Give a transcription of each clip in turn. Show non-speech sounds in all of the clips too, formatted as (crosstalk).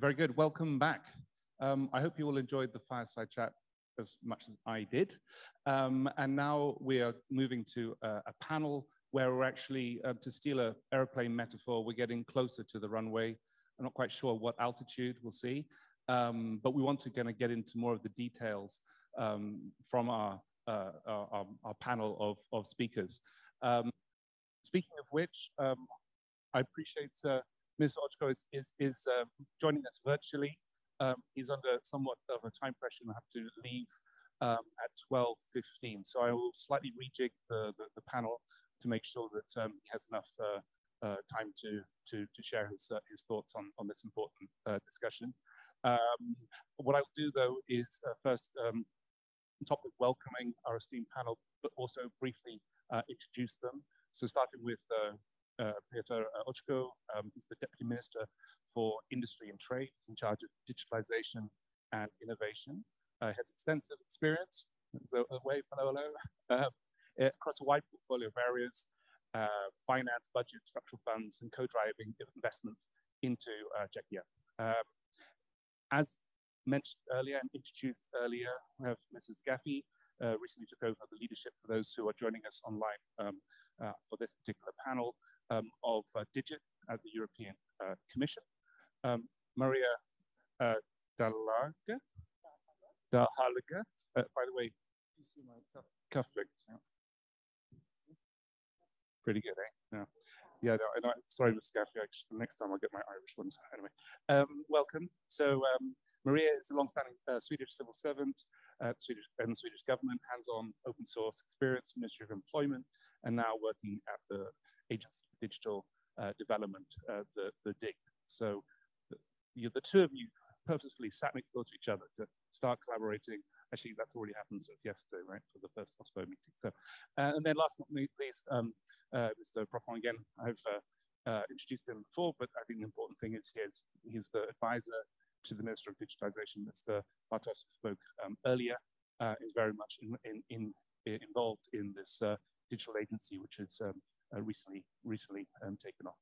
Very good. Welcome back. Um, I hope you all enjoyed the fireside chat as much as I did. Um, and now we are moving to a, a panel where we're actually, uh, to steal an airplane metaphor, we're getting closer to the runway. I'm not quite sure what altitude we'll see, um, but we want to kind of get into more of the details um, from our, uh, our, our, panel of, of speakers. Um, speaking of which, um, I appreciate uh, Mr. Očko is, is, is um, joining us virtually. Um, he's under somewhat of a time pressure and have to leave um, at 12.15. So I will slightly rejig the, the, the panel to make sure that um, he has enough uh, uh, time to, to, to share his, uh, his thoughts on, on this important uh, discussion. Um, what I'll do though is uh, first um, top of welcoming our esteemed panel, but also briefly uh, introduce them. So starting with uh, Petr Očko. Um, he's the Deputy Minister for Industry and Trade. He's in charge of digitalization and innovation. Uh, has extensive experience, so a wave, hello, hello, (laughs) um, across a wide portfolio of areas, uh, finance, budget, structural funds, and co-driving investments into uh, Czechia. Um, as mentioned earlier and introduced earlier, we have Mrs. Gaffey, uh, recently took over the leadership for those who are joining us online um, uh, for this particular panel um, of uh, Digit at the European uh, Commission. Um, Maria uh, Dalhage. Uh, by the way, you see my cuff, cufflinks? Yeah. Pretty good, eh? Yeah. Yeah, no, no, sorry, Ms. Gaffey. Next time I'll get my Irish ones. Anyway, um, welcome. So um, Maria is a long-standing uh, Swedish civil servant at Swedish and the Swedish government, hands-on open source experience, Ministry of Employment, and now working at the Agency for Digital uh, Development, uh, the, the DIGG. So the, you, the two of you purposefully sat next door to each other to start collaborating. Actually, that's already happened since yesterday, right, for the first OSPO meeting. So, uh, and then last but not least, um, uh, Mr. Profon again, I've uh, uh, introduced him before, but I think the important thing is he's, he's the advisor to the Minister of Digitization, Mr. Bartos spoke um, earlier, uh, is very much in, in, in, involved in this uh, digital agency, which is um, uh, recently, recently um, taken off.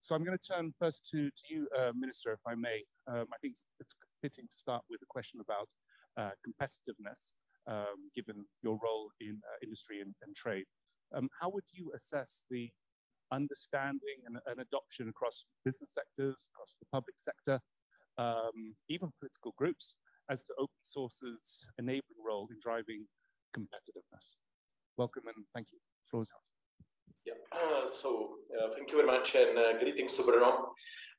So I'm going to turn first to, to you, uh, Minister, if I may. Um, I think it's fitting to start with a question about uh, competitiveness, um, given your role in uh, industry and, and trade. Um, how would you assess the understanding and, and, adoption across business sectors, across the public sector, um, even political groups, as to open source's enabling role in driving competitiveness? Welcome and thank you. Floor is yours. Yeah, uh, so uh, thank you very much and uh, greetings to Brno.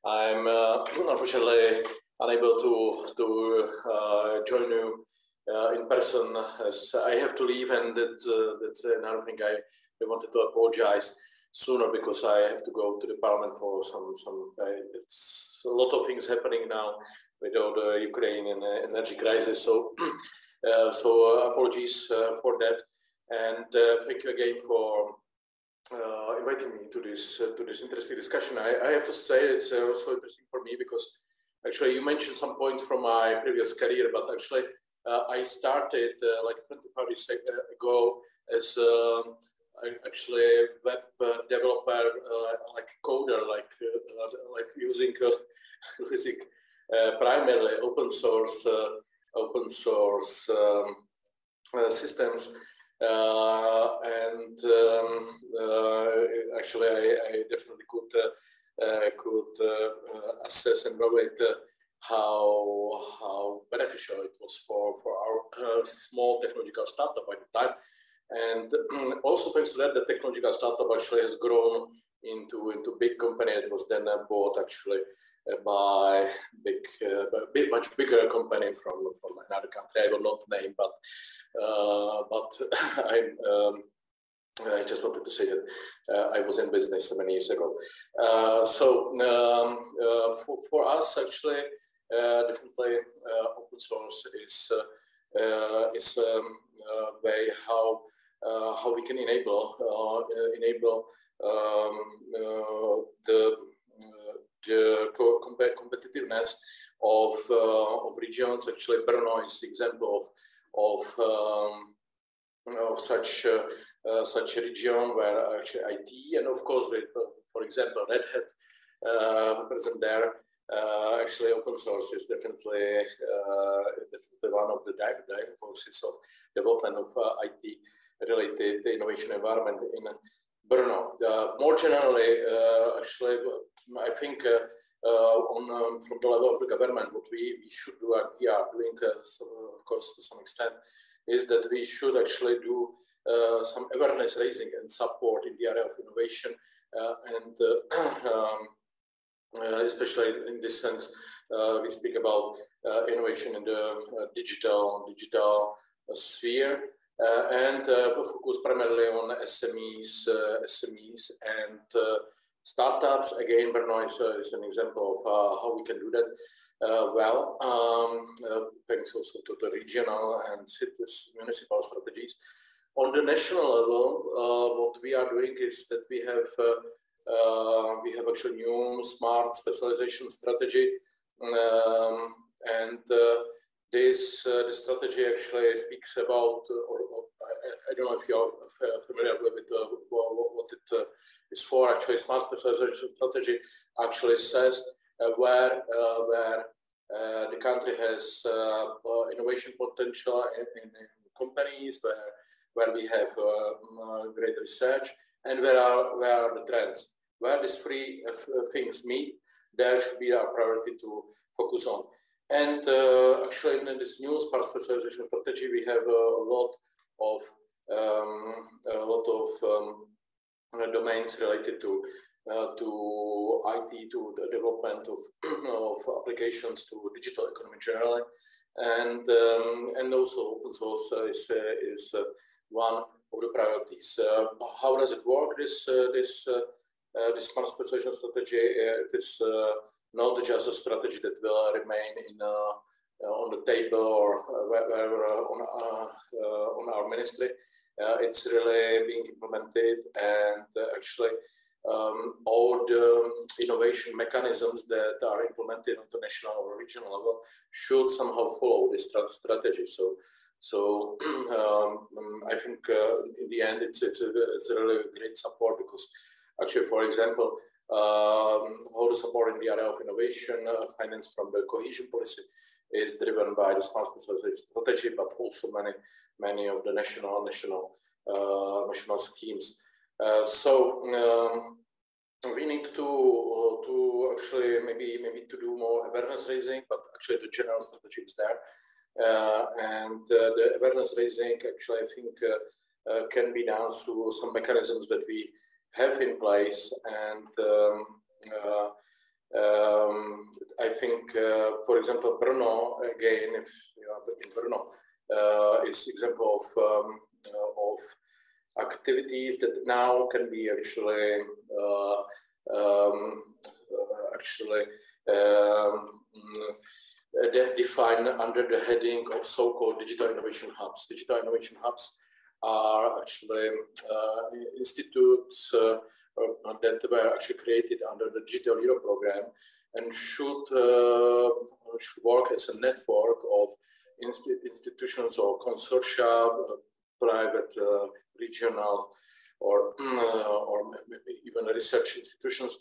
I'm uh, (clears throat) unfortunately unable to, to uh, join you uh, in person as I have to leave and that's, that's another thing I, I wanted to apologize sooner because I have to go to the parliament for some, some it's a lot of things happening now with all the Ukraine and energy crisis. So, (clears throat) so apologies for that. And thank you again for uh, inviting me to this uh, to this interesting discussion. I, I have to say it's uh, also interesting for me because actually you mentioned some points from my previous career, but actually uh, I started uh, like 25 years ago as um, actually web uh, developer, uh, like coder, like uh, like using (laughs) using primarily open source open source um, systems. Uh, and um, uh, actually, I, I, definitely could uh, could assess and evaluate how how beneficial it was for for our small technological startup at the time. And (clears throat) also thanks to that, the technological startup actually has grown into into big company. It was then bought actually by big, uh, big, much bigger company from from another country. I will not name, but uh, but (laughs) I. Um, I just wanted to say that uh, I was in business many years ago. Uh, so um, uh, for, for us, actually, uh, definitely open source is is um, a way how how we can enable enable um, the the competitiveness of, uh, of regions. Actually, Brno is example of, of, um, such, uh, uh, such a region where actually IT and of course, with, for example, Red Hat present there uh, actually open source is definitely, uh, definitely one of the driving forces of development of uh, IT related innovation environment in Brno. more generally, actually, I think on um, from the level of the government, what we, we should do and we are doing, so of course, to some extent, is that we should actually do uh, some awareness raising and support in the area of innovation uh, and uh, (clears throat) um, uh, especially in this sense, uh, we speak about uh, innovation in the digital digital sphere and focus primarily on SMEs, SMEs and startups. Again, Brno is, is an example of how we can do that. Uh, well, um, uh, thanks also to the regional and cities, municipal strategies. On the national level, uh, what we are doing is that we have uh, we have actually new smart specialization strategy. Um, and uh, this, uh, strategy actually speaks about, or, or I, I, don't know if you're familiar with it, what, what it is for. Actually, smart specialization strategy actually says where, where uh, the country has uh, uh, innovation potential in, in, in, companies where, where we have great research and where are, where are the trends? Where these three uh, uh, things meet, there should be our priority to focus on. And uh, actually in this new smart specialization strategy, we have a lot of um, a lot of um, domains related to uh, to IT, to the development of, (clears throat) of applications to digital economy generally, and um, and also open source is is one of the priorities. Uh, how does it work? This uh, this uh, this smart specialization strategy it is not just a strategy that will remain in uh, uh, on the table or uh, wherever on on our ministry. it's really being implemented and actually um, all the innovation mechanisms that are implemented on the national or regional level should somehow follow this strategy. So so (clears throat) um, mm, I think uh, in the end, it's, it's, a, it's a really great support because actually, for example, um, all the support in the area of innovation, uh, finance from the cohesion policy is driven by the smart specialization strategy, but also many, many of the national, national, uh, national schemes. Uh, so um, we need to uh, to actually maybe maybe to do more awareness raising, but actually the general strategy is there. Uh, and uh, the awareness raising actually, I think, can be done through some mechanisms that we have in place. And um, um, I think, for example, Brno, again, if you are in Brno, is example of, um, of activities that now can be actually uh, um, uh, actually um, uh, defined under the heading of so-called digital innovation hubs. Digital innovation hubs are actually uh, institutes uh, uh, that were actually created under the Digital Europe program and should, uh, should work as a network of inst institutions or consortia, uh, private, regional, or, or even research institutions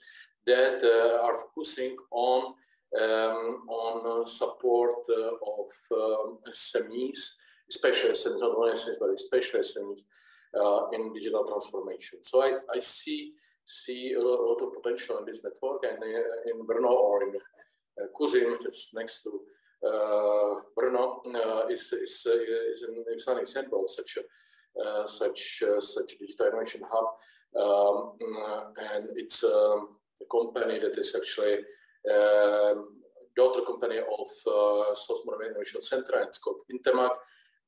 that are focusing on um, on support uh, of um, SMEs, especially SMEs, not only SMEs, but especially SMEs uh, in digital transformation. So I, I see see a lot of potential in this network and uh, in Brno or in uh, Kuřim, that's next to uh, Brno, uh, is, is, is, an, is an example of such a, uh, such, such digital innovation hub. Um, and it's um, a company that is actually um, daughter company of uh, Moravia Innovation Center, and it's called Intemac,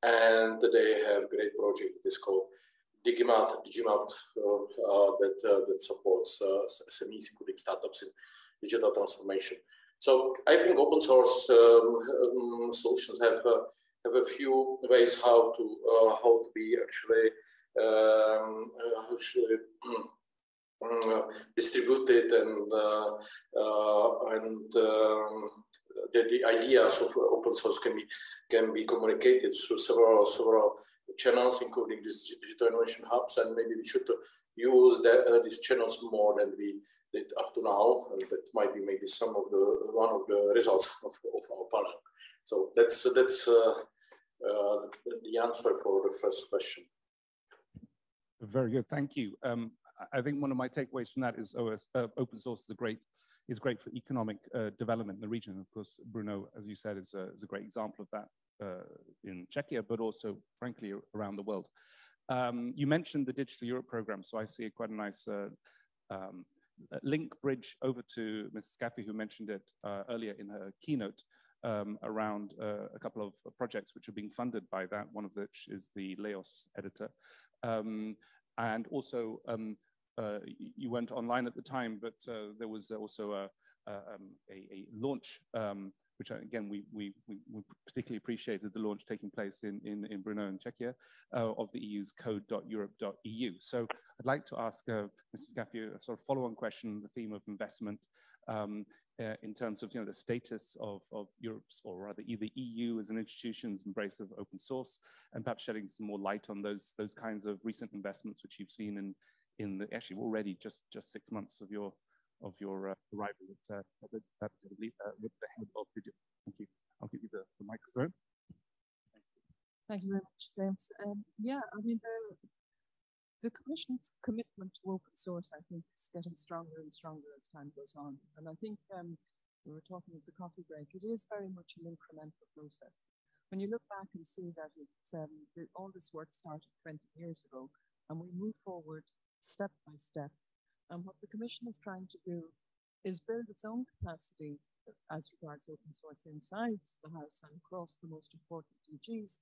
and they have a great project that is called Digimat, Digimat uh, uh, that, uh, that supports uh, SMEs, including startups in digital transformation. So I think open source um, um, solutions have uh, have a few ways how to uh, how to be actually um, actually uh, distributed and uh, uh, and um, the, the ideas of open source can be can be communicated through several several channels, including these digital innovation hubs, and maybe we should use the, uh, these channels more than we did up to now, and that might be maybe some of the one of the results (laughs) of, of our panel. So that's that's uh, uh, the answer for the first question. Very good, thank you. Um, I think one of my takeaways from that is OS, uh, open source is a great is great for economic uh, development in the region. Of course, Bruno, as you said, is a, is a great example of that uh, in Czechia, but also, frankly, around the world. Um, you mentioned the Digital Europe program, so I see quite a nice uh, um, link bridge over to Mrs. Gaffey, who mentioned it uh, earlier in her keynote um, around uh, a couple of projects which are being funded by that, one of which is the LEOS editor. Um, and also, um, you went online at the time, but uh, there was also a, um, a, a launch um, which again, we, we, we, particularly appreciated the launch taking place in, in, in Brno and Czechia uh, of the EU's code.europa.eu. So I'd like to ask uh, Mrs. Gaffey a sort of follow-on question, the theme of investment um, uh, in terms of you know, the status of, of Europe's, or rather either EU as an institution's embrace of open source, and perhaps shedding some more light on those, those kinds of recent investments which you've seen in, in the, actually already just, just six months of your of your uh, arrival at, uh, the, uh, with the head of digital. Thank you. I'll give you the, the microphone. Thank you. Thank you very much, James. Um, yeah, I mean, the, the Commission's commitment to open source, I think, is getting stronger and stronger as time goes on. And I think um, we were talking at the coffee break, it is very much an incremental process. When you look back and see that it's, um, all this work started 20 years ago, and we move forward step by step, and what the Commission is trying to do is build its own capacity as regards open source inside the House and across the most important DGs,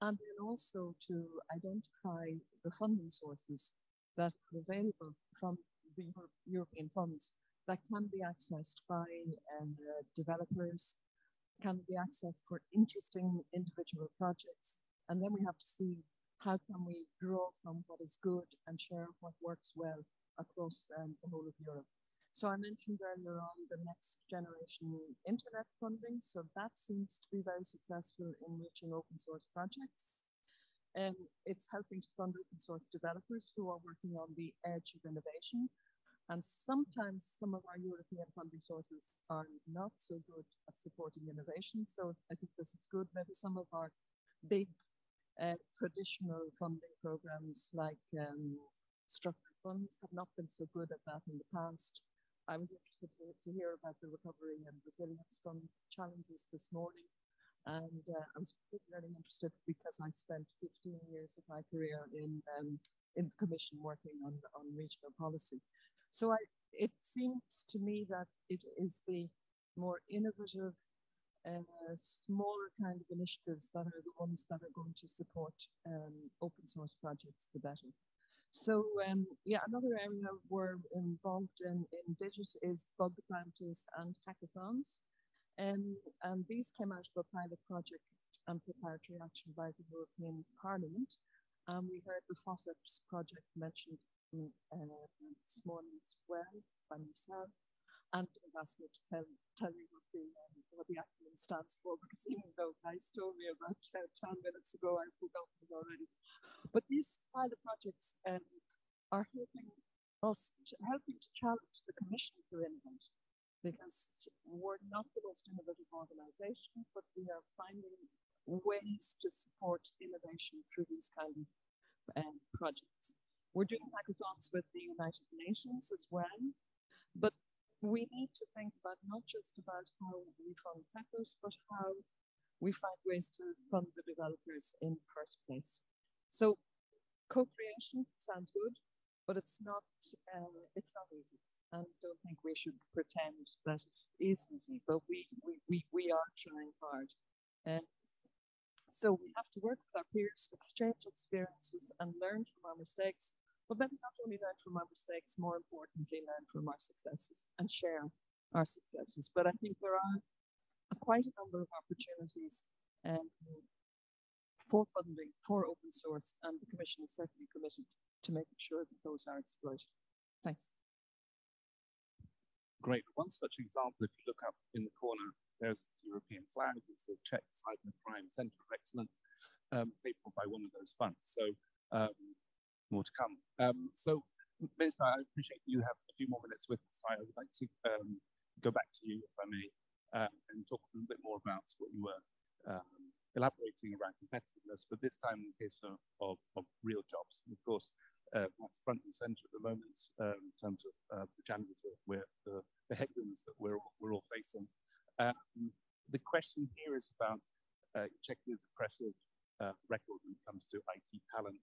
and then also to identify the funding sources that are available from the Euro European funds that can be accessed by uh, developers, can be accessed for interesting individual projects. And then we have to see how can we draw from what is good and share what works well across um, the whole of Europe. So I mentioned earlier on the next generation internet funding. So that seems to be very successful in reaching open source projects. And it's helping to fund open source developers who are working on the edge of innovation. And sometimes some of our European funding sources are not so good at supporting innovation. So I think this is good. Maybe some of our big uh, traditional funding programs like um, structured funds have not been so good at that in the past. I was interested to, to hear about the recovery and resilience fund challenges this morning. And uh, I was particularly interested because I spent 15 years of my career in, um, in the Commission working on, on regional policy. So I, it seems to me that it is the more innovative, uh, smaller kind of initiatives that are the ones that are going to support um, open source projects the better. So um, yeah, another area we're involved in in Digit is bug bounties and hackathons. Um, and these came out of a pilot project and preparatory action by the European Parliament. And we heard the FOSSEPS project mentioned uh, this morning as well by myself. And I've asked me to tell, tell you what the, um, what the acronym stands for because even though guys told me about uh, 10 minutes ago, I've forgotten it already. But these pilot projects um, are helping us, helping to challenge the Commission for innovation because we're not the most innovative organization, but we are finding ways to support innovation through these kind of um, projects. We're doing hackathons with the United Nations as well, but we need to think about not just about how we fund hackers, but how we find ways to fund the developers in the first place. So co-creation sounds good, but it's not uh, it's not easy. And I don't think we should pretend that it is easy, but we we, we, we are trying hard. And so we have to work with our peers, exchange experiences, and learn from our mistakes, but maybe not only learn from our mistakes, more importantly, learn from our successes and share our successes. But I think there are quite a number of opportunities um, for funding for open source, and the Commission is certainly committed to making sure that those are exploited. Thanks. Great. One such example, if you look up in the corner, there's the European flag. It's the Czech Cybercrime Center of Excellence, um, paid for by one of those funds. So um, more to come. Um, so Minister, I appreciate you have a few more minutes with us. I would like to um, go back to you, if I may, uh, and talk a little bit more about what you were um, elaborating around competitiveness, but this time in the case of, of, of real jobs. And of course, uh, that's front and center at the moment um, in terms of uh, the challenges we're, the, the headwinds that we're all, we're all facing. Um, the question here is about uh, Czechia's impressive uh, record when it comes to IT talent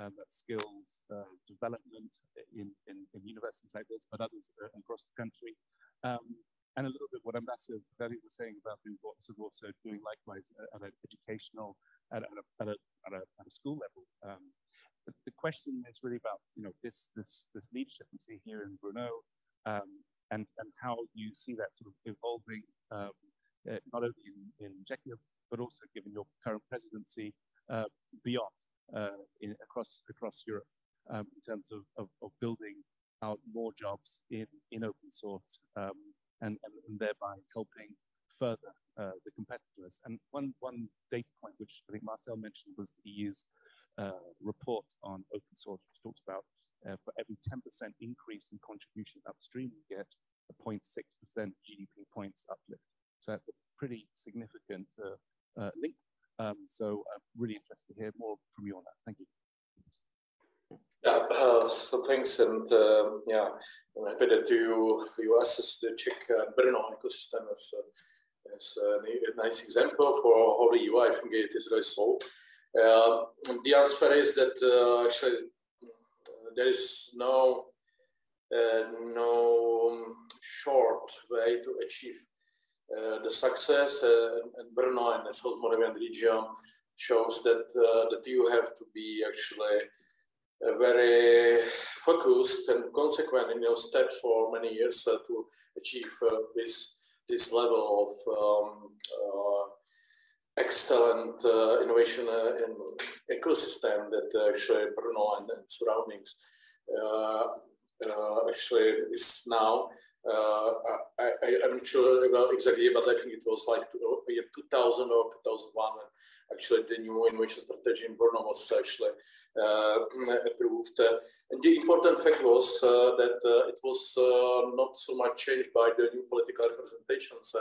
um, skills uh, development in, in, in, universities like this, but others uh, across the country. Um, and a little bit what Ambassador Belli was saying about the importance of also doing likewise at, an educational, at, at, a, at, a, at, a, at a school level. Um, the question is really about you know this this this leadership we see here in Brno, um, and and how you see that sort of evolving um, uh, not only in, in Czechia but also given your current presidency uh, beyond in, across across Europe um, in terms of, of, of, building out more jobs in, in open source um, and, and, and, thereby helping further uh, the competitiveness. And one, one data point, which I think Marcel mentioned, was the EU's uh, report on open source, which talks about uh, for every 10% increase in contribution upstream, you get a 0.6% GDP points uplift. So that's a pretty significant uh, uh, link um, so I'm really interested to hear more from you on that. Thank you. Yeah, uh, so thanks, and uh, yeah, I'm happy that you you assess the Czech uh, Brno ecosystem as, uh, as a nice example for how the UI. I think it is slow. Uh, the answer is that uh, actually uh, there is no no short way to achieve uh, the success uh, in Brno and the South Moravian region shows that uh, that you have to be actually very focused and consequent in your steps for many years to achieve this this level of um, excellent uh, innovation uh, in ecosystem that uh, actually Brno and, and surroundings actually is now. Uh, I, am not sure about exactly, but I think it was like year 2000 or 2001 when actually the new innovation strategy in Brno was actually uh, approved. Uh, and the important fact was uh, that uh, it was uh, not so much changed by the new political representations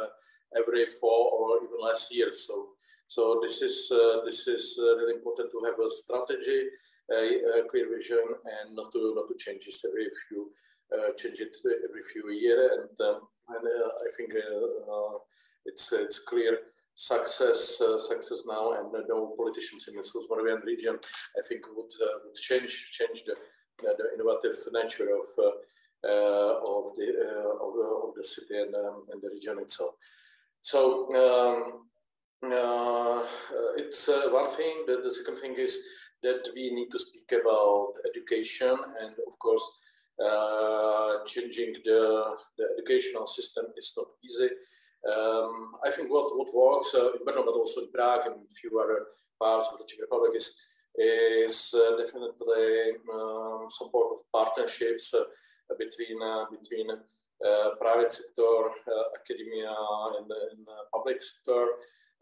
every four or even last year. So, so this is this is really important to have a strategy, a, a clear vision, and not to not to change this every few uh, change it every few years, and, um, and uh, I think uh, it's it's clear success uh, success now and uh, no politicians in the South Moravian region I think would uh, would change change the, the innovative nature of of the of, of, the city and, um, and the region itself. So um, it's one thing. The, the second thing is that we need to speak about education and of course uh, changing the, the educational system is not easy. Um, I think what, what works uh, in Brno, but also in Prague and a few other parts of the Czech Republic is, is uh, definitely um, support of partnerships uh, between, uh, between uh, private sector, academia, and, and public sector.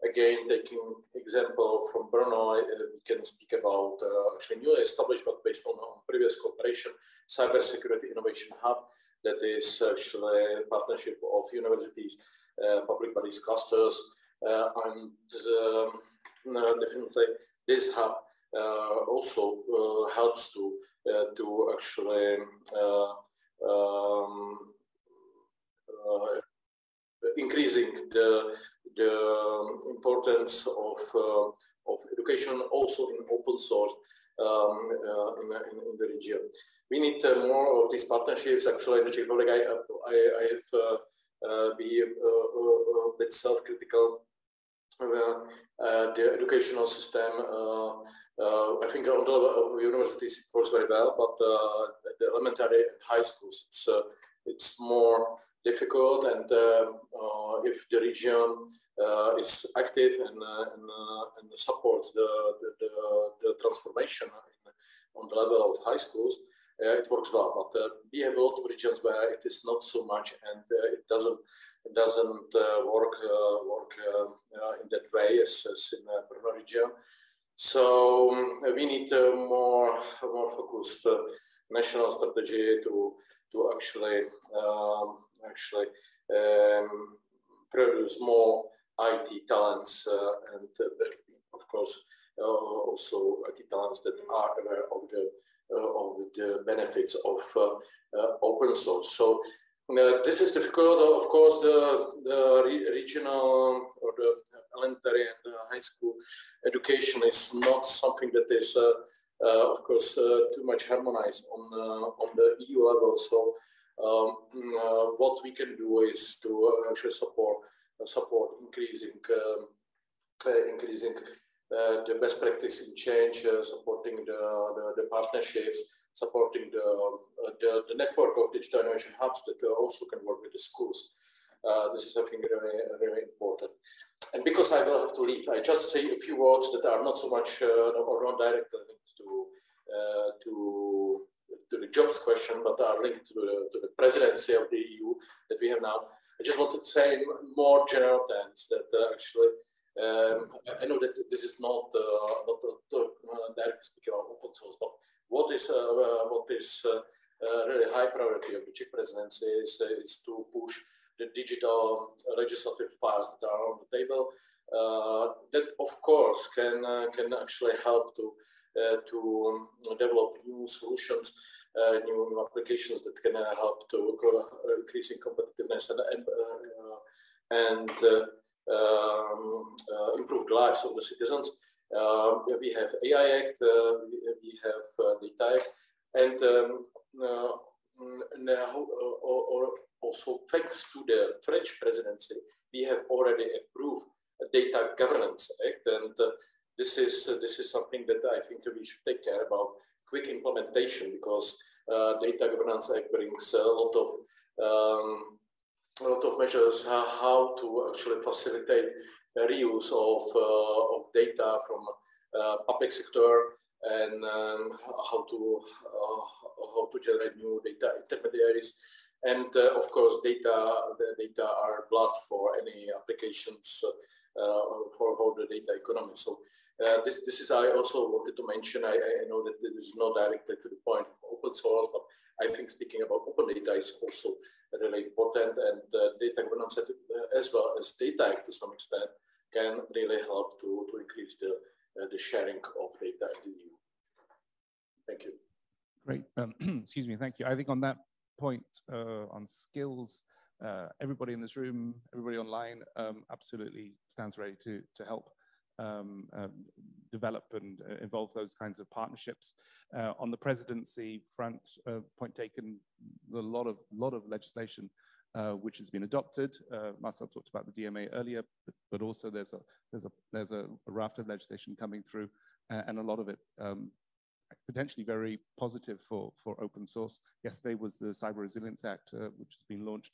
Again, taking example from Brno, we can speak about actually newly established, but based on, previous cooperation, Cybersecurity Innovation Hub that is actually a partnership of universities, uh, public bodies, clusters, uh, and um, uh, definitely this hub uh, also uh, helps to uh, to actually um, increasing the the importance of uh, of education also in open source um, uh, in, in, in the region we need uh, more of these partnerships. Actually, the Czech Republic, I, I, I have uh, uh, be uh, a bit self-critical. the educational system, I think on the level of universities it works very well, but the elementary and high schools, it's, it's more difficult. And if the region uh, is active and, uh, and, uh, and, supports the, the, the, transformation in, on the level of high schools, uh, it works well. But uh, we have a lot of regions where it is not so much, and uh, it doesn't it doesn't work work in that way as, as in the Brno region. So um, we need a more more focused national strategy to to actually um, actually um, produce more IT talents uh, and uh, of course uh, also IT talents that are aware of the of the benefits of open source. So uh, this is difficult. Of course, the, the re regional or the elementary and high school education is not something that is, uh, uh, of course, too much harmonized on on the EU level. So um, what we can do is to actually support support increasing um, increasing uh, the best practice in change, uh, supporting the, the, the, partnerships, supporting the, uh, the, the, network of digital innovation hubs that also can work with the schools. this is something really, really important. And because I will have to leave, I just say a few words that are not so much or not directly linked to, to to the jobs question, but are linked to the, to the presidency of the EU that we have now. I just wanted to say in more general terms that uh, actually um, I know that this is not uh, not uh, directly speaking about open source, but what is uh, what is really high priority of the Czech presidency is, is to push the digital legislative files that are on the table. that of course can can actually help to to develop new solutions. Uh, new, new, applications that can uh, help to uh, increasing competitiveness and and, um, uh, improve the lives of the citizens. We have AI Act, uh, we, we, have uh, Data Act, and um, now, or, or also thanks to the French presidency, we have already approved a Data Governance Act, and this is this is something that I think we should take care about. Quick implementation because uh, Data Governance Act brings a lot of um, a lot of measures how to actually facilitate reuse of, uh, of data from uh, public sector and um, how to uh, how to generate new data intermediaries. And uh, of course data the data are blood for any applications uh, for, for the data economy. So uh, this this is I also wanted to mention I, I know that this is not directly to the point of open source but I think speaking about open data is also really important and uh, data governance uh, as well as data to some extent can really help to, to increase the, uh, the sharing of data in the EU. Thank you. Great. Um, (clears throat) excuse me. Thank you. I think on that point uh, on skills, everybody in this room, everybody online, um, absolutely stands ready to, to help um, um, develop and uh, involve those kinds of partnerships. Uh, on the presidency front, uh, point taken, a lot of lot of legislation uh, which has been adopted. Uh, Marcel talked about the DMA earlier, but, but, also there's a there's a there's a, raft of legislation coming through, uh, and a lot of it um, potentially very positive for for open source. Yesterday was the Cyber Resilience Act, which has been launched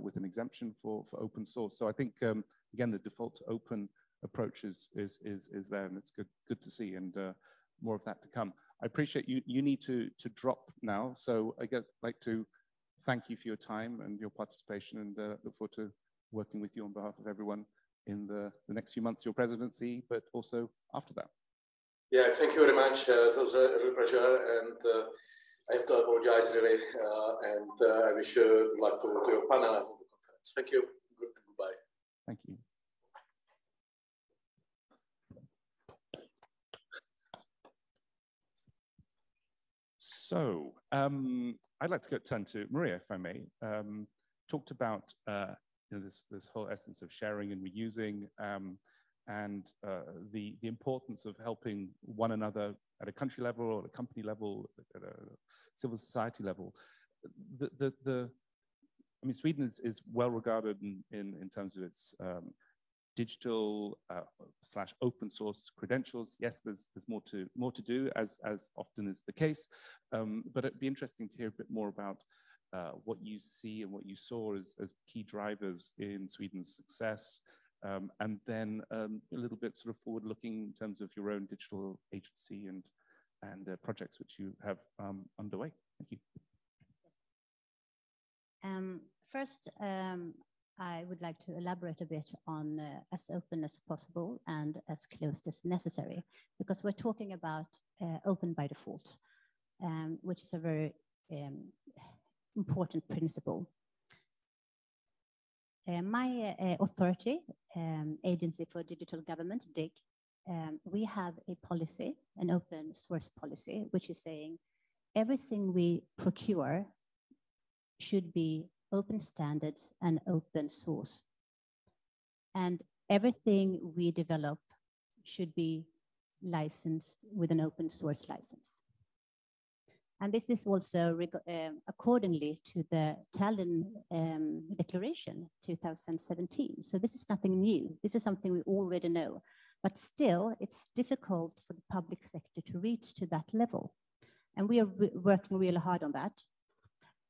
with an exemption for for open source. So I think um, again the default to open approach is, is, is, is there and it's good, good to see and uh, more of that to come. I appreciate you, you need to, to drop now. So I get like to thank you for your time and your participation and uh, look forward to working with you on behalf of everyone in the, the next few months, your presidency, but also after that. Yeah, thank you very much. Uh, it was a real pleasure and uh, I have to apologize really uh, and uh, I wish you luck to, to your panel and the conference. Thank you. Good, goodbye. Thank you. So um, I'd like to go, turn to Maria, if I may. Um, talked about uh, you know, this, this whole essence of sharing and reusing um, and uh, the, the importance of helping one another at a country level or at a company level, at a civil society level. The, the, the I mean, Sweden is, is well regarded in, in, in terms of its um, digital uh, slash open source credentials. Yes, there's there's more to more to do as as often is the case, um, but it'd be interesting to hear a bit more about uh, what you see and what you saw as, as key drivers in Sweden's success, um, and then um, a little bit sort of forward looking in terms of your own digital agency and and uh, projects which you have um, underway. Thank you. Um, first, um, I would like to elaborate a bit on uh, as open as possible and as closed as necessary, because we're talking about uh, open by default. um, which is a very um, important principle. Uh, my uh, authority, um, Agency for Digital Government, DIGG, um, we have a policy, an open source policy, which is saying everything we procure should be open standards and open source. And everything we develop should be licensed with an open source license. And this is also um, accordingly to the Tallinn um, Declaration 2017. So this is nothing new. This is something we already know. But still, it's difficult for the public sector to reach to that level. And we are re working really hard on that.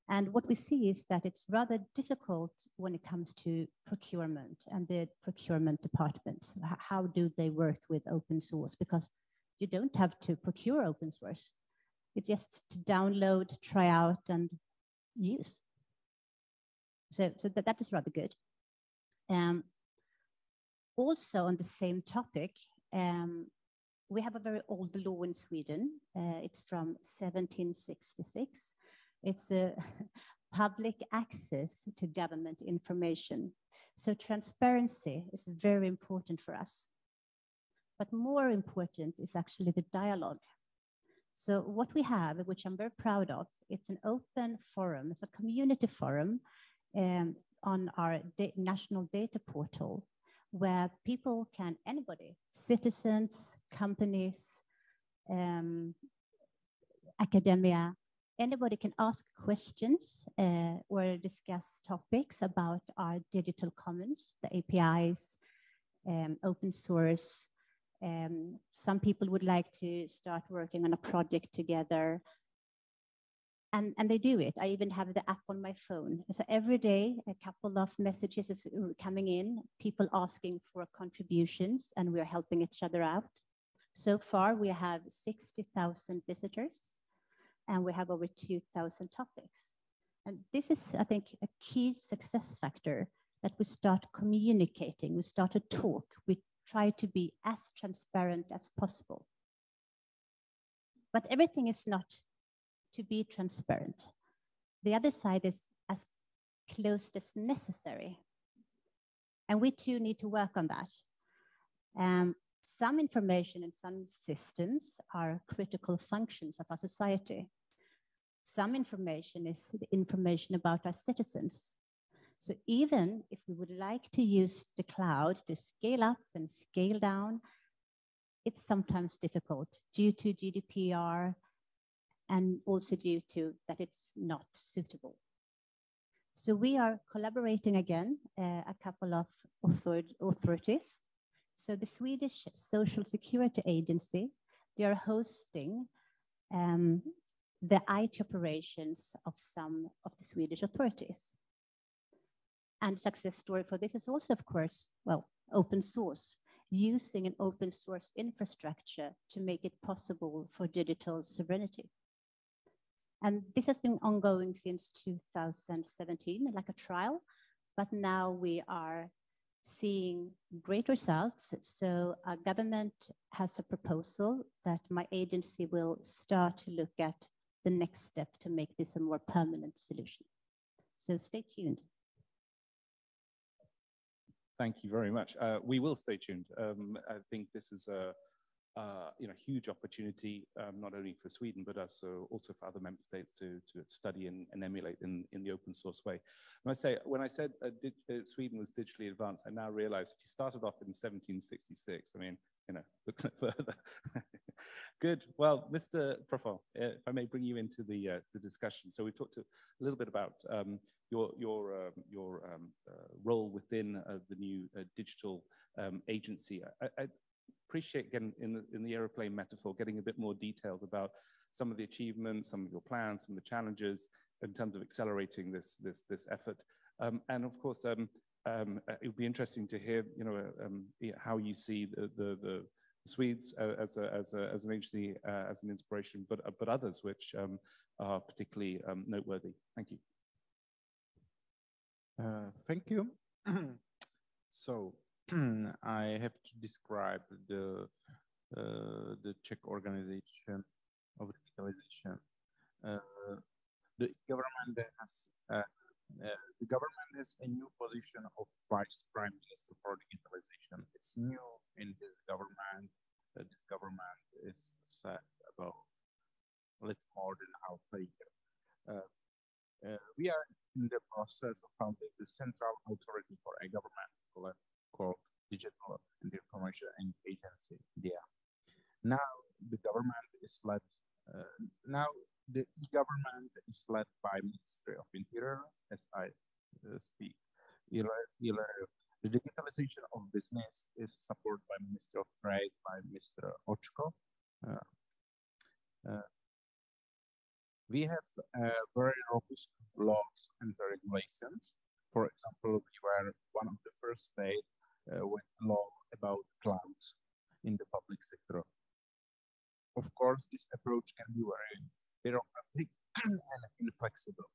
And what we see is that it's rather difficult when it comes to procurement and the procurement departments. How do they work with open source? Because you don't have to procure open source. It's just to download, try out, and use. So, so that, that is rather good. Um, also on the same topic, um, we have a very old law in Sweden. Uh, it's from 1766. It's a (laughs) public access to government information. So transparency is very important for us. But more important is actually the dialogue. So what we have, which I'm very proud of, it's an open forum, it's a community forum um, on our da national data portal where people can, anybody, citizens, companies, um, academia, anybody can ask questions uh, or discuss topics about our digital commons, the APIs, um, open source. Um, some people would like to start working on a project together and, and they do it. I even have the app on my phone. So every day, a couple of messages is coming in, people asking for contributions, and we're helping each other out. So far, we have 60,000 visitors, and we have over 2,000 topics. And this is, I think, a key success factor that we start communicating, we start to talk, we try to be as transparent as possible. But everything is not to be transparent. The other side is as closed as necessary. And we too need to work on that. Um, some information and some systems are critical functions of our society. Some information is information about our citizens. So even if we would like to use the cloud to scale up and scale down, it's sometimes difficult due to GDPR, and also due to that it's not suitable. So we are collaborating again, uh, a couple of author authorities. So the Swedish Social Security Agency, they are hosting um, the IT operations of some of the Swedish authorities. And success story for this is also, of course, well, open source, using an open source infrastructure to make it possible for digital sovereignty. And this has been ongoing since 2017, like a trial, but now we are seeing great results. So our government has a proposal that my agency will start to look at the next step to make this a more permanent solution. So stay tuned. Thank you very much. Uh, we will stay tuned. Um, I think this is a uh, you know, huge opportunity, um, not only for Sweden, but also, also for other member states to, to study and, and emulate in, in the open source way. I say, when I said uh, uh, Sweden was digitally advanced, I now realize if you started off in 1766, I mean, you know, (laughs) look further. Good. Well, Mr. Profil, uh, if I may bring you into the uh, the discussion. So we've talked a little bit about um, your your um, your um, uh, role within uh, the new uh, digital um, agency. I, I, appreciate getting in the, in the aeroplane metaphor, getting a bit more detailed about some of the achievements, some of your plans, some of the challenges in terms of accelerating this, this, this effort. Um, and of course, um, uh, it would be interesting to hear, you know, um, how you see the, the, the Swedes uh, as, a, as, a, as an agency, uh, as an inspiration, but, uh, but others which um, are particularly um, noteworthy. Thank you. Uh, thank you. (clears throat) so (clears throat) I have to describe the uh, the Czech organization of digitalization uh, the government has uh, the government is a new position of vice prime minister for digitalization. It's new in this government. Uh, this government is set about a little more than half a year. Uh, we are in the process of founding the Central Authority for a Government called, called Digital and Information Agency, DIA. Now the government is led, uh, now the government is led by Ministry of Interior, as I uh, speak. The digitalization of business is supported by Ministry of Trade, by Mr. Očko. Uh, uh, we have uh, very robust laws and regulations. For example, we were one of the first states uh, with law about clouds in the public sector. Of course, this approach can be very bureaucratic and inflexible.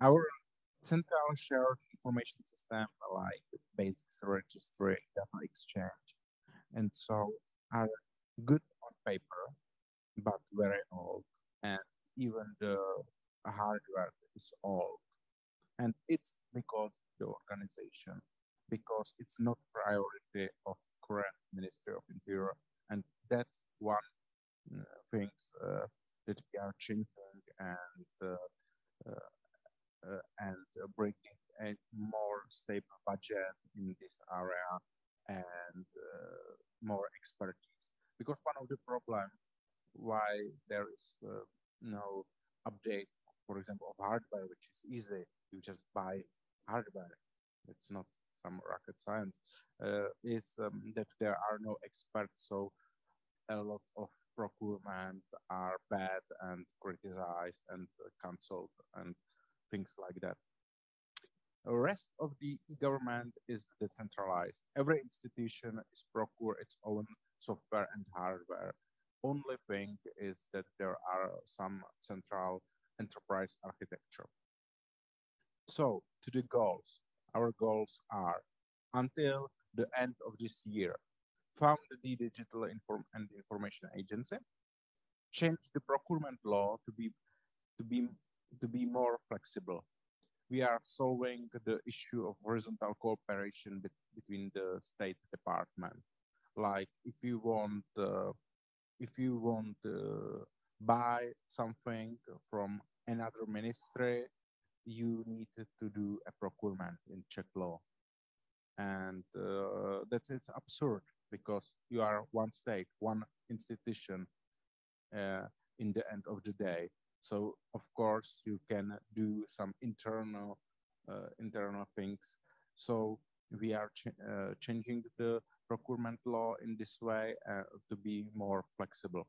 Our central shared information system like basics registry, data exchange, and so are good on paper, but very old. And even the hardware is old. And it's because the organization, because it's not priority of current Ministry of Interior. And that's one uh, things uh, that we are changing and uh, uh, uh and bringing a more stable budget in this area and more expertise. Because one of the problems why there is uh, no update, for example, of hardware, which is easy. You just buy hardware. It's not some rocket science. Uh, is um, that there are no experts, so a lot of procurement are bad and criticized and uh, cancelled and things like that. The rest of the government is decentralized. Every institution is procure its own software and hardware only thing is that there are some central enterprise architecture. So to the goals, our goals are until the end of this year, found the Digital Inform and Information Agency, change the procurement law to be to be to be more flexible. We are solving the issue of horizontal cooperation be between the state department. Like if you want uh, if you want to buy something from another ministry, you need to do a procurement in Czech law. And uh, that's it's absurd because you are one state, one institution uh, in the end of the day. So of course you can do some internal uh, internal things. So we are ch uh, changing the procurement law in this way uh, to be more flexible.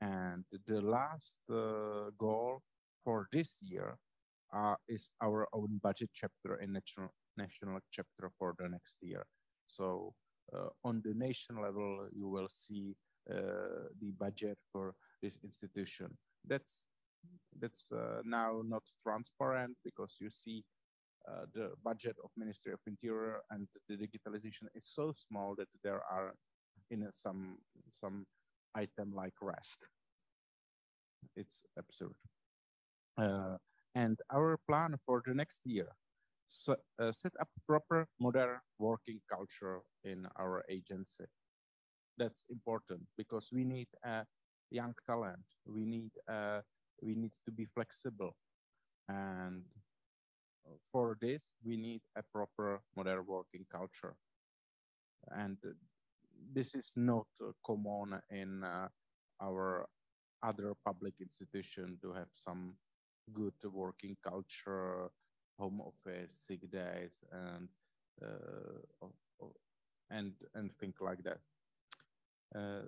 And the last uh, goal for this year uh, is our own budget chapter in national national chapter for the next year. So uh, on the nation level, you will see the budget for this institution. That's that's uh, now not transparent because you see uh, the budget of Ministry of Interior and the digitalization is so small that there are in a, some some item like rest. It's absurd. Uh, and our plan for the next year, so, uh, set up proper modern working culture in our agency. That's important because we need a young talent. We need uh, we need to be flexible and for this, we need a proper modern working culture. And this is not common in uh, our other public institution to have some good working culture, home office, sick days, and uh, and and things like that. Uh,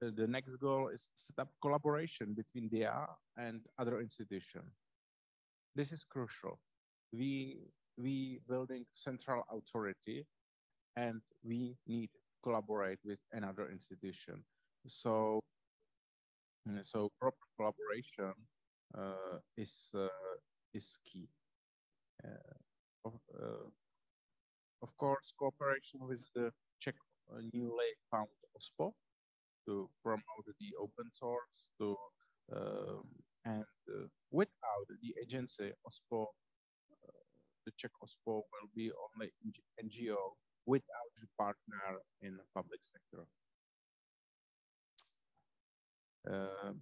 the next goal is set up collaboration between DIA and other institutions. This is crucial. We we building central authority, and we need to collaborate with another institution. So so proper collaboration uh, is uh, is key. Uh, of, uh, of course, cooperation with the Czech uh, newly found OSPO to promote the open source, to um, and uh, without the agency OSPO, uh, the Czech OSPO will be only NGO without a partner in the public sector. Uh,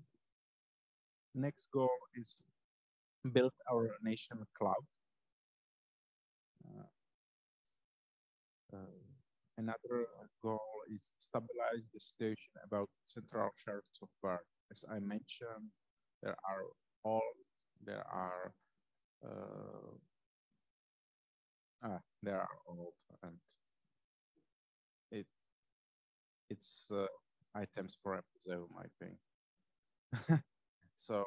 next goal is build our nation cloud. Uh, uh, another goal is stabilize the situation about central shared software. As I mentioned, there are all there are uh, ah, there are old and it it's uh, items for episode I think. (laughs) so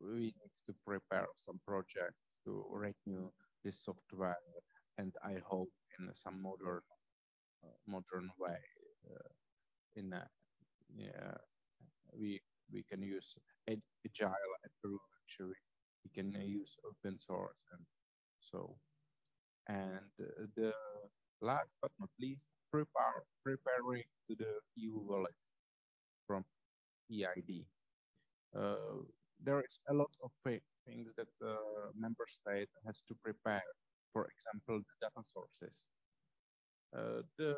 we need to prepare some projects to renew this software and I hope in some modern modern way uh, in a, yeah we we can use agile approach we can use open source and so and uh, the last but not least prepare preparing to the EU wallet from EID uh, there is a lot of things that the member state has to prepare. For example, the data sources. Uh, the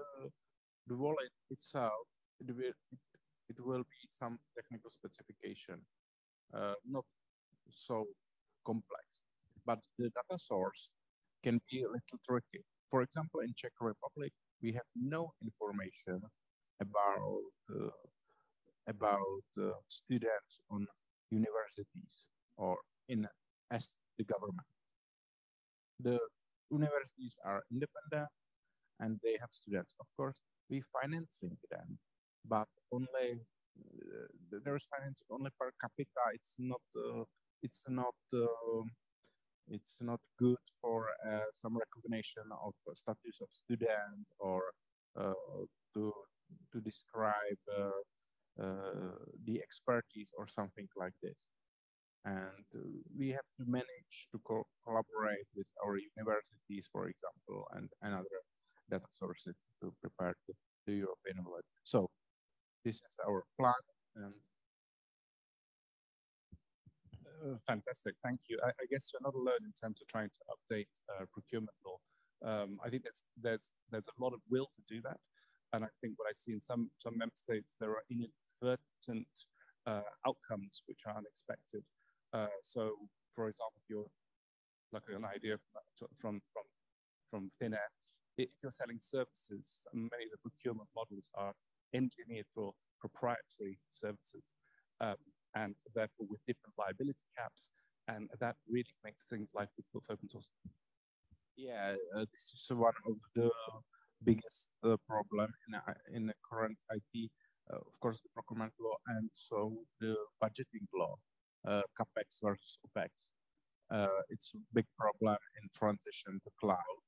the wallet itself, it will it, it will be some technical specification, uh, not so complex, but the data source can be a little tricky. For example, in Czech Republic, we have no information about uh, about uh, students on universities or in as the government. The universities are independent and they have students. Of course, we financing them, but only uh, there is financing only per capita. It's not. Uh, it's not. Uh, it's not good for uh, some recognition of status of student or uh, to to describe uh, the expertise or something like this. And we have to manage to co collaborate with our universities, for example, and, and other data sources to prepare the, the European wallet. So this is our plan and uh, fantastic, thank you. I, I, guess you're not alone in terms of trying to update uh, procurement law. Um, I think there's there's there's a lot of will to do that, and I think what I see in some some member states there are inadvertent uh, outcomes which are unexpected. Uh, so, for example, if you're like an idea from from from, from thin air, if you're selling services, many of the procurement models are engineered for proprietary services, um, and therefore with different liability caps, and that really makes things life difficult for open source. Yeah, uh, this is one of the biggest uh, problem in, uh, in the current IT uh, of course, the procurement law and so the budgeting law, uh, capex versus opex. Uh, it's a big problem in transition to cloud,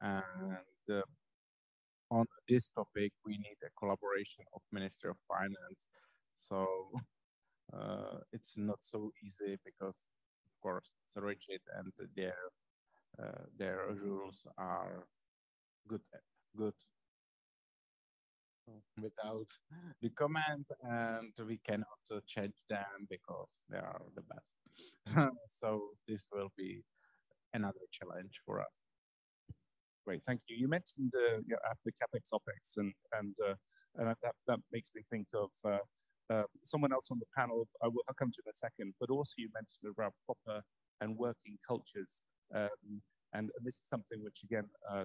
and on this topic, we need a collaboration of Ministry of Finance. So (laughs) uh, it's not so easy because, of course, it's rigid and their uh, their rules are good good without (laughs) the comment and we cannot uh, change them because they are the best. (laughs) so this will be another challenge for us. Great, thank you. You mentioned uh, the capex opex, and and, uh, and that that makes me think of uh, uh, someone else on the panel. I will I'll come to in a second, but also you mentioned about proper and working cultures, um, and this is something which again uh,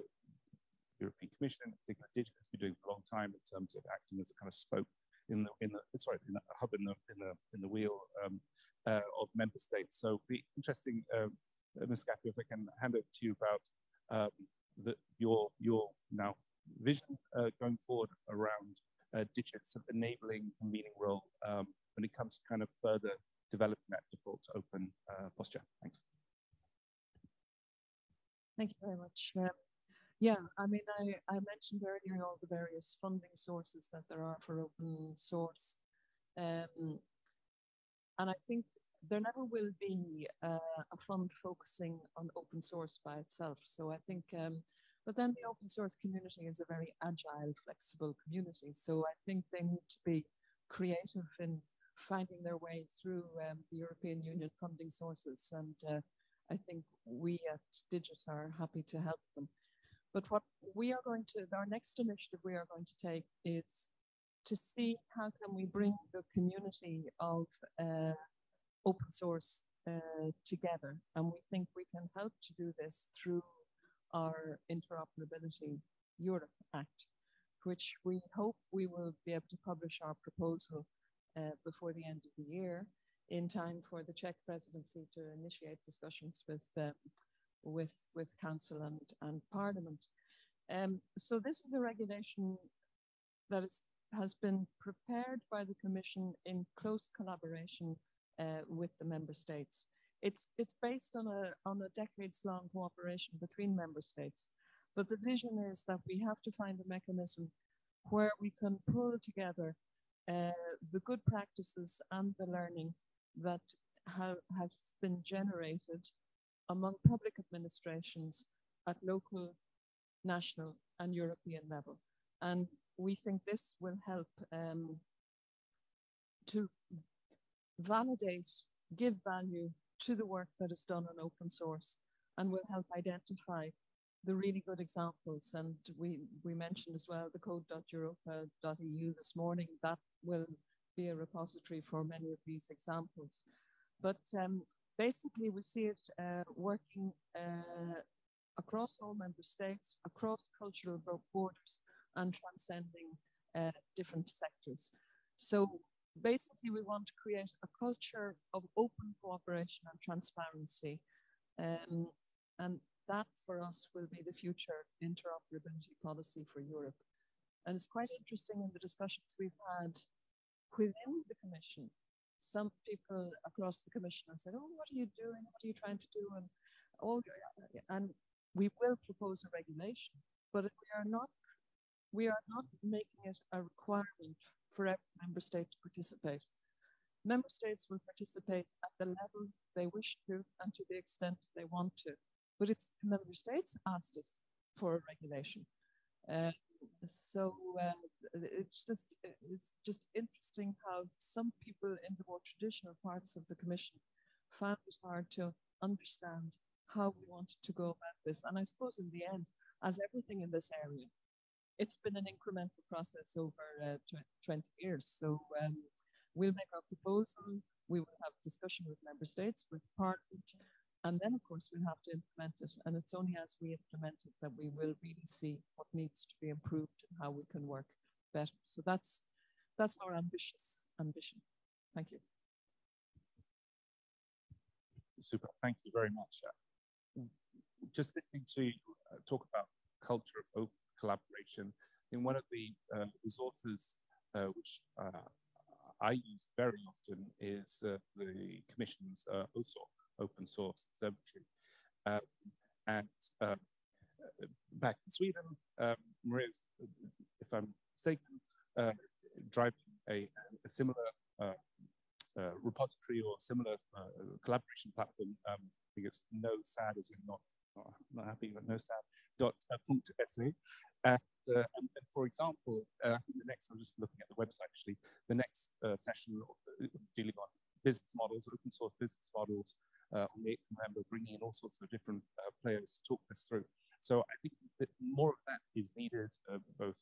European Commission, in particular DIGIT, has been doing for a long time in terms of acting as a kind of spoke in the in the sorry in the hub in the in the in the wheel um, uh, of member states. So be interesting, uh, Ms. Gaffey, if I can hand over to you about um, the, your your now vision uh, going forward around uh, DIGIT's of enabling convening role um, when it comes to kind of further developing that default open uh, posture. Thanks. Thank you very much. Um, yeah, I mean, I, I mentioned earlier all the various funding sources that there are for open source. Um, and I think there never will be uh, a fund focusing on open source by itself. So I think, um, but then the open source community is a very agile, flexible community. So I think they need to be creative in finding their way through um, the European Union funding sources. And uh, I think we at DIGIT are happy to help them. But what we are going to, our next initiative we are going to take is to see how can we bring the community of uh, open source uh, together. And we think we can help to do this through our Interoperability Europe Act, which we hope we will be able to publish our proposal uh, before the end of the year in time for the Czech presidency to initiate discussions with um, with with council and and parliament. Um, so this is a regulation that is has been prepared by the Commission in close collaboration uh, with the member states. It's it's based on a on a decades long cooperation between member states, but the vision is that we have to find a mechanism where we can pull together uh, the good practices and the learning that have, have been generated among public administrations at local, national, and European level. And we think this will help um, to validate, give value to the work that is done on open source and will help identify the really good examples. And we, we mentioned as well the code.europa.eu this morning. That will be a repository for many of these examples. But um, basically, we see it uh, working uh, across all member states, across cultural borders, and transcending uh, different sectors. So basically, we want to create a culture of open cooperation and transparency. Um, and that for us will be the future interoperability policy for Europe. And it's quite interesting in the discussions we've had within the Commission. Some people across the Commission have said, Oh, what are you doing? What are you trying to do? And oh, and we will propose a regulation, but we are not we are not making it a requirement for every member state to participate. Member states will participate at the level they wish to and to the extent they want to but it's member states asked us for a regulation. Uh, so uh, it's just it's just interesting how some people in the more traditional parts of the commission found it hard to understand how we wanted to go about this. And I suppose in the end, as everything in this area, it's been an incremental process over uh, 20 years. So um, we'll make our proposal. We will have discussion with member states, with Parliament, and then, of course, we'll have to implement it. And it's only as we implement it that we will really see what needs to be improved and how we can work better. So that's that's our ambitious ambition. Thank you. Super. Thank you very much. Uh, just listening to you uh, talk about culture of collaboration, in one of the uh, resources uh, which uh, I use very often is uh, the Commission's OSOR, open source observatory. Um, and uh, back in Sweden, um, if I'm mistaken, uh, driving a, a similar uh, uh repository or similar uh, collaboration platform. Um, I think it's no sad as in not, not, not happy, but no sad dot uh, .se. And, uh, and, and, for example, uh, I think the next, I'm just looking at the website actually, the next uh, session is dealing on business models, open source business models uh, on the 8th of November, bringing in all sorts of different uh, players to talk this through. So I think that more of that is needed, uh, both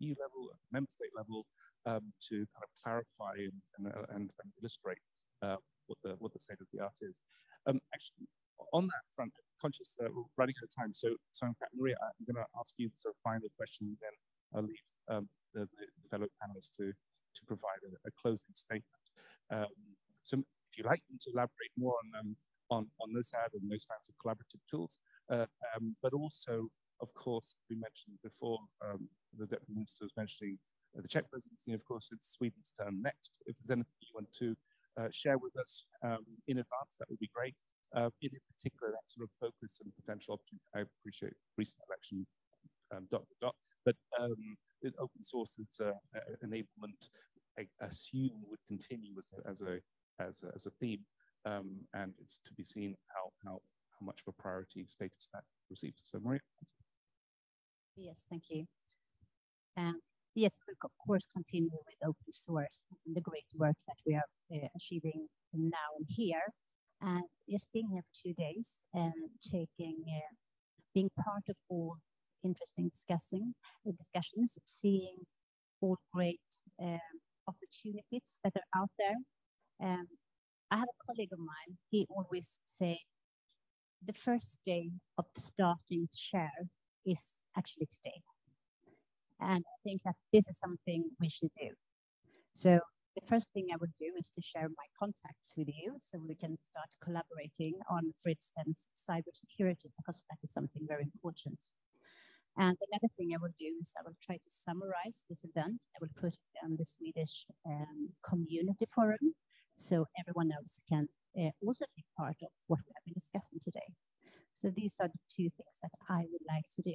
EU level, member state level, um, to kind of clarify and, and, uh, and, and illustrate uh, what the what the state of the art is. Um, actually, on that front, conscious uh, we're running out of time. So, so in fact, Maria, I'm going to ask you the sort of final question, then I'll leave um, the, the, fellow panelists to to provide a, a closing statement. Um, so, if you'd like to elaborate more on um, on, on NOSAD and those kinds of collaborative tools. Uh, um, but also, of course, we mentioned before, um, the Deputy Minister was mentioning the Czech presidency, of course, it's Sweden's turn next. If there's anything you want to uh, share with us um, in advance, that would be great. Uh, in particular, that sort of focus and potential opportunity. I appreciate recent election um, dot dot, but um, open source uh, enablement, I assume, would continue as a, as a as a, as a theme um, and it's to be seen how, how, how much of a priority status that receives. So Maria. Yes, thank you. Um, yes, we'll of course continue with open source and the great work that we are uh, achieving now and here. And just being here for two days and taking, uh, being part of all interesting discussing uh, discussions, seeing all great um, opportunities that are out there. Um, I have a colleague of mine. He always say, the first day of starting to share is actually today. And I think that this is something we should do. So the first thing I would do is to share my contacts with you so we can start collaborating on, for instance, cybersecurity, because that is something very important. And another thing I will do is I will try to summarize this event. I will put it on the Swedish um, community forum so everyone else can uh, also take part of what we have been discussing today. So these are the two things that I would like to do.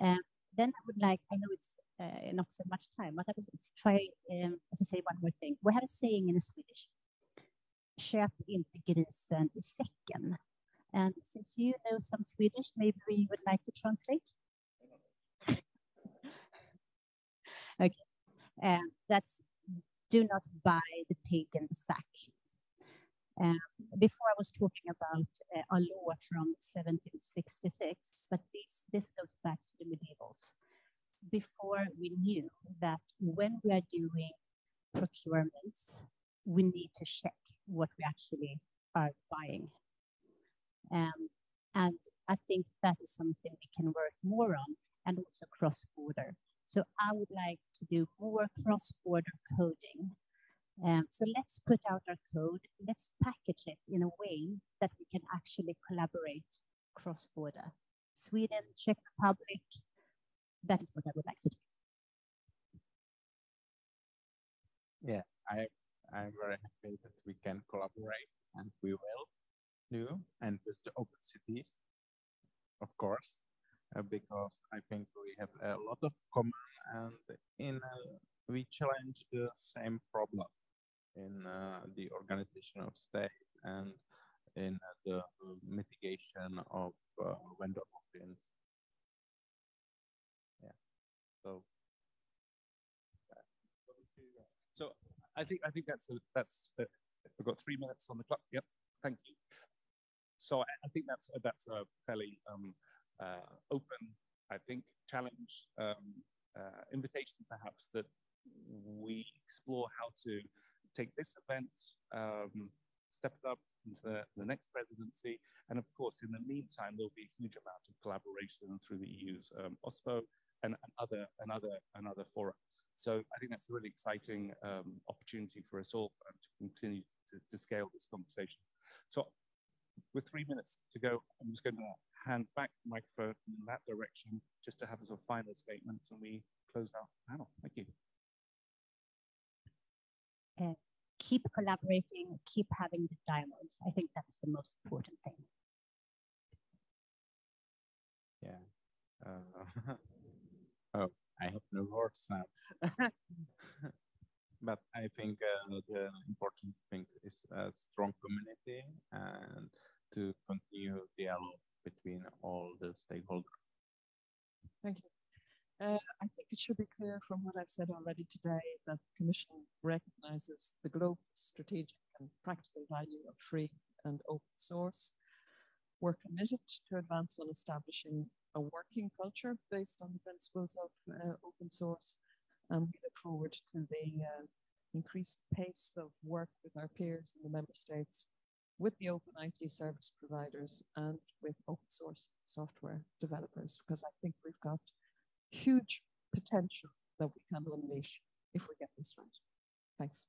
Um, then I would like, I know it's uh, not so much time, but I will try um, to say one more thing. We have a saying in Swedish, köp inte grisen i säcken. And since you know some Swedish, maybe we would like to translate. (laughs) okay, um, that's do not buy the pig in the sack. Um, before I was talking about uh, a law from 1766, but this, this goes back to the medievals. Before we knew that when we are doing procurements, we need to check what we actually are buying. Um, and I think that is something we can work more on and also cross border. So I would like to do more cross border coding um, so let's put out our code, let's package it in a way that we can actually collaborate cross-border. Sweden, Czech Republic, that is what I would like to do. Yeah, I, I'm very happy that we can collaborate and we will do, and with the open cities, of course, uh, because I think we have a lot of common and in we challenge the same problem in uh, the organization of state and in the mitigation of uh, vendor lock-ins. So. So I think I think that's a, that's a, we've got three minutes on the clock. Yep. Thank you. So I, I think that's a, that's a fairly um, uh, open, I think, challenge um, uh, invitation perhaps that we explore how to take this event, um, step it up into the, the, next presidency. And of course, in the meantime, there'll be a huge amount of collaboration through the EU's um, OSPO and, and, other, and, other, and other fora. So I think that's a really exciting um, opportunity for us all uh, to continue to, to, scale this conversation. So with three minutes to go, I'm just going to hand back the microphone in that direction just to have a sort of final statement and we close out the panel. Thank you. Uh, keep collaborating, keep having the dialogue. I think that's the most important thing. Yeah. Uh, (laughs) oh, I have no words (laughs) now. but I think uh, the important thing is a strong community and to continue dialogue between all the stakeholders. Thank you. Uh, I think it should be clear from what I've said already today that the Commission recognises the global strategic and practical value of free and open source. We're committed to advance on establishing a working culture based on the principles of uh, open source, and we look forward to the uh, increased pace of work with our peers in the member states, with the open IT service providers, and with open source software developers, because I think we've got huge potential that we can unleash if we get this right. Thanks.